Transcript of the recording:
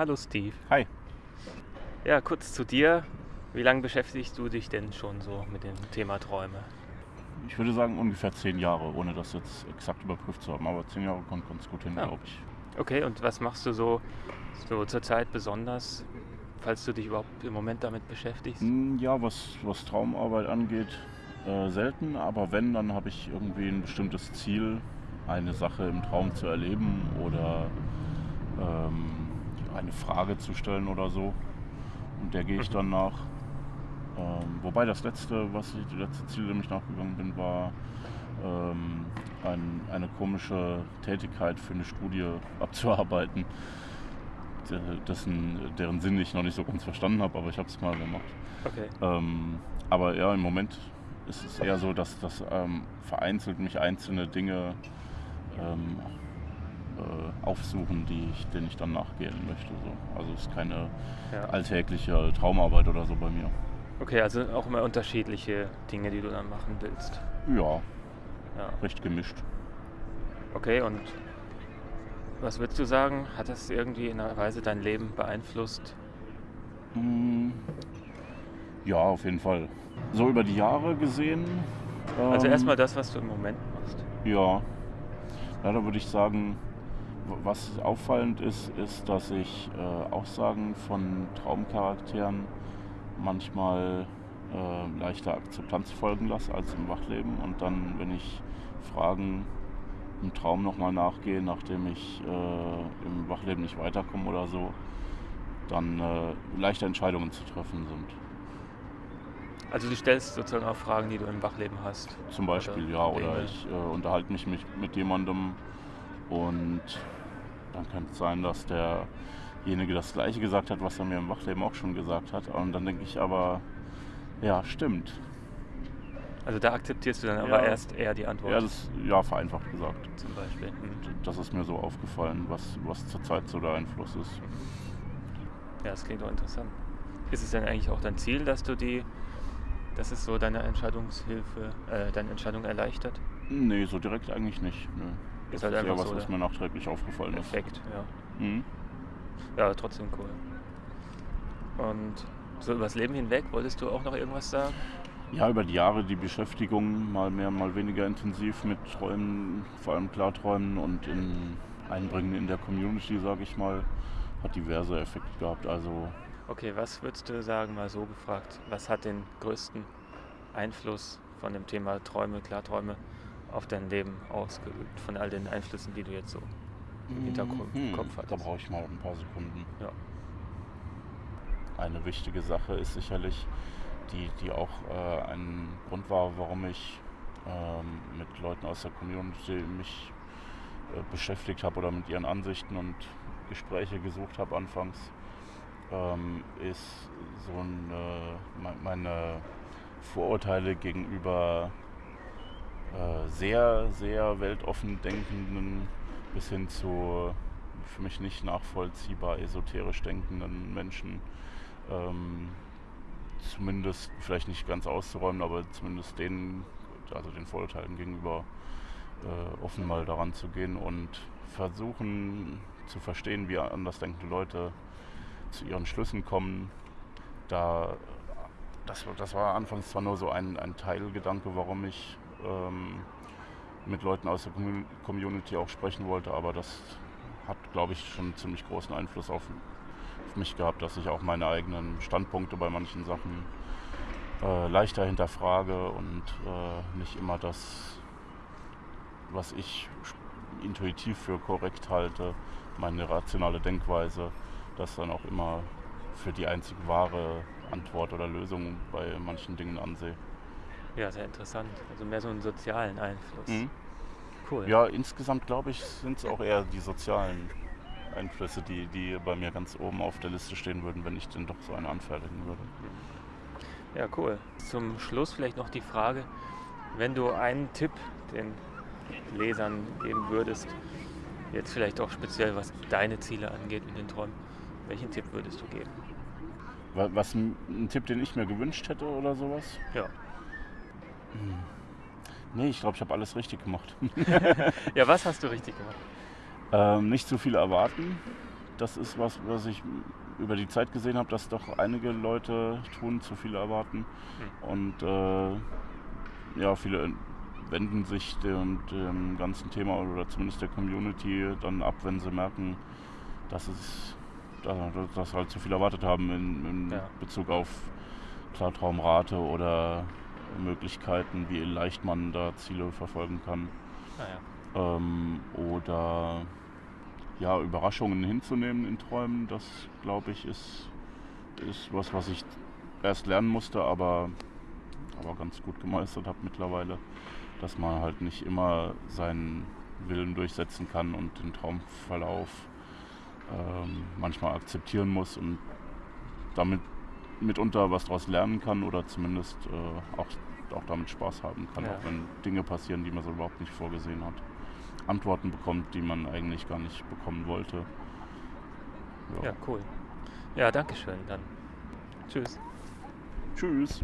Hallo Steve. Hi. Ja, kurz zu dir. Wie lange beschäftigst du dich denn schon so mit dem Thema Träume? Ich würde sagen ungefähr zehn Jahre, ohne das jetzt exakt überprüft zu haben. Aber zehn Jahre kommt ganz gut hin, Ja. glaube ich. Okay, und was machst du so, so zurzeit besonders, falls du dich überhaupt im Moment damit beschäftigst? Hm, Ja, was, was Traumarbeit angeht, äh, selten. Aber wenn, dann habe ich irgendwie ein bestimmtes Ziel, eine Sache im Traum zu erleben oder ähm, eine Frage zu stellen oder so. Und der gehe ich Mhm. dann nach. Ähm, wobei das letzte, was ich, das letzte Ziel, dem ich nachgegangen bin, war ähm, ein, eine komische Tätigkeit für eine Studie abzuarbeiten, de- dessen, deren Sinn ich noch nicht so ganz verstanden habe, aber ich habe es mal gemacht. Okay. Ähm, aber ja, im Moment ist es eher so, dass das ähm, vereinzelt mich einzelne Dinge ähm, äh, aufsuchen, die ich, denen ich dann nachgehen möchte. So. Also es ist keine Ja. alltägliche Traumarbeit oder so bei mir. Okay, also auch immer unterschiedliche Dinge, die du dann machen willst. Ja, Ja. recht gemischt. Okay, und was würdest du sagen? Hat das irgendwie in einer Weise dein Leben beeinflusst? Mm, Ja, auf jeden Fall. So über die Jahre gesehen. Also ähm, erstmal das, was du im Moment machst. Ja. ja, da würde ich sagen, was auffallend ist, ist, dass ich äh, Aussagen von Traumcharakteren manchmal äh, leichter Akzeptanz folgen lasse als im Wachleben. Und dann, wenn ich Fragen im Traum nochmal nachgehe, nachdem ich äh, im Wachleben nicht weiterkomme oder so, dann äh, leichte Entscheidungen zu treffen sind. Also du stellst sozusagen auch Fragen, die du im Wachleben hast. Zum Beispiel, Oder ja. Oder ich äh, unterhalte mich mit, mit jemandem und dann könnte es sein, dass derjenige das Gleiche gesagt hat, was er mir im Wachleben auch schon gesagt hat. Und dann denke ich aber, ja, stimmt. Also da akzeptierst du dann Ja. aber erst eher die Antwort. Ja, das, ja, vereinfacht gesagt. zum Beispiel. Mhm. Das ist mir so aufgefallen, was, was zurzeit so der Einfluss ist. Ja, das klingt doch interessant. Ist es denn eigentlich auch dein Ziel, dass du die, dass es so deine Entscheidungshilfe, äh, deine Entscheidung erleichtert? Nee, so direkt eigentlich nicht. Nö. Das Ist ist halt einfach was, so was der mir nachträglich aufgefallen ist. Effekt, ja. Mhm. Ja, trotzdem cool. Und so übers Leben hinweg, wolltest du auch noch irgendwas sagen? Ja, über die Jahre die Beschäftigung mal mehr, mal weniger intensiv mit Träumen, vor allem Klarträumen und in Einbringen in der Community, sage ich mal, hat diverse Effekte gehabt. Also Okay, was würdest du sagen, mal so gefragt, was hat den größten Einfluss von dem Thema Träume, Klarträume auf dein Leben ausgeübt, von all den Einflüssen, die du jetzt so im Hintergrund im Kopf da hattest? brauche ich mal ein paar Sekunden. Ja. Eine wichtige Sache ist sicherlich, die, die auch äh, ein Grund war, warum ich ähm, mit Leuten aus der Community mich äh, beschäftigt habe oder mit ihren Ansichten und Gespräche gesucht habe anfangs, ähm, ist so ein, äh, me- meine Vorurteile gegenüber äh, sehr, sehr weltoffen denkenden bis hin zu für mich nicht nachvollziehbar esoterisch denkenden Menschen ähm, zumindest vielleicht nicht ganz auszuräumen, aber zumindest denen, also den Vorurteilen gegenüber äh, offen mal daran zu gehen und versuchen zu verstehen, wie andersdenkende Leute zu ihren Schlüssen kommen. Da, das, das war anfangs zwar nur so ein, ein Teilgedanke, warum ich ähm, mit Leuten aus der Commu- Community auch sprechen wollte, aber das hat, glaube ich, schon einen ziemlich großen Einfluss auf, auf mich gehabt, dass ich auch meine eigenen Standpunkte bei manchen Sachen äh, leichter hinterfrage und äh, nicht immer das, was ich intuitiv für korrekt halte, meine rationale Denkweise, das dann auch immer für die einzig wahre Antwort oder Lösung bei manchen Dingen ansehe. Ja, sehr interessant. Also mehr so einen sozialen Einfluss. Cool. Ja, insgesamt glaube ich, sind es auch eher die sozialen Einflüsse, die, die bei mir ganz oben auf der Liste stehen würden, wenn ich denn doch so eine anfertigen würde. Ja, cool. Zum Schluss vielleicht noch die Frage, wenn du einen Tipp den Lesern geben würdest, jetzt vielleicht auch speziell was deine Ziele angeht mit den Träumen, welchen Tipp würdest du geben? Wa- Was ein Tipp, den ich mir gewünscht hätte oder sowas? Ja. Nee, ich glaube, ich habe alles richtig gemacht. Ja, was hast du richtig gemacht? ähm, nicht zu viel erwarten, das ist was, was ich über die Zeit gesehen habe, dass doch einige Leute tun, zu viel erwarten. Hm. Und äh, ja, viele wenden sich dem, dem ganzen Thema oder zumindest der Community dann ab, wenn sie merken, dass es dass halt zu viel erwartet haben in, in Ja. Bezug auf Klartraumrate oder Möglichkeiten, wie leicht man da Ziele verfolgen kann. Naja. Ähm, oder ja, Überraschungen hinzunehmen in Träumen, das glaube ich ist, ist was, was ich erst lernen musste, aber, aber ganz gut gemeistert habe mittlerweile, dass man halt nicht immer seinen Willen durchsetzen kann und den Traumverlauf ähm, manchmal akzeptieren muss und damit mitunter was daraus lernen kann oder zumindest äh, auch, auch damit Spaß haben kann, Ja. auch wenn Dinge passieren, die man so überhaupt nicht vorgesehen hat. Antworten bekommt, die man eigentlich gar nicht bekommen wollte. Ja, cool. Ja, danke schön. Dann tschüss. Tschüss.